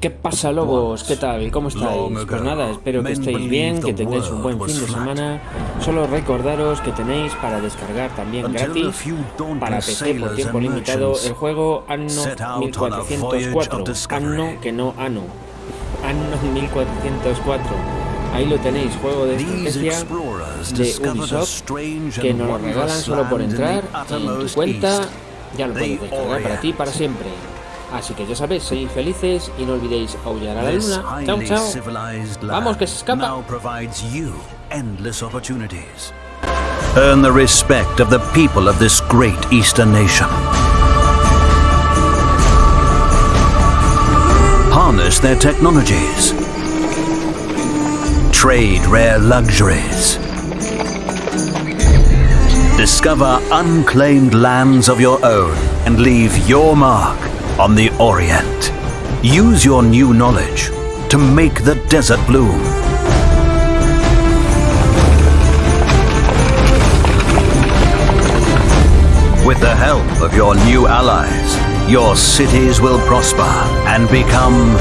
¿Qué pasa lobos? ¿Qué tal? ¿Cómo estáis? Pues nada, espero que estéis bien, que tengáis un buen fin de semana. Solo recordaros que tenéis para descargar también gratis para PC por tiempo limitado el juego Anno 1404. Anno que no Anno. Anno 1404. Ahí lo tenéis, juego de estrategia de Ubisoft que nos lo regalan solo por entrar en tu cuenta. Ya lo puedes descargar para ti para siempre. Así que ya sabéis, sois felices y no olvidéis aullar a la luna. Chao, chao. Vamos, que se escapa. Earn the respect of the people of this great Eastern nation. Harness their technologies. Trade rare luxuries. Discover unclaimed lands of your own and leave your mark on the Orient. Use your new knowledge to make the desert bloom. With the help of your new allies, your cities will prosper and become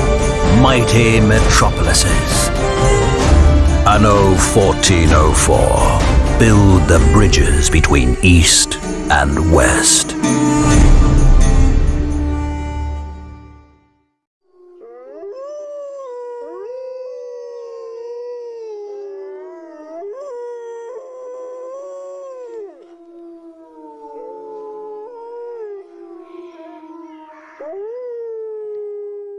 mighty metropolises. Anno 1404. Build the bridges between East and West. Ooh.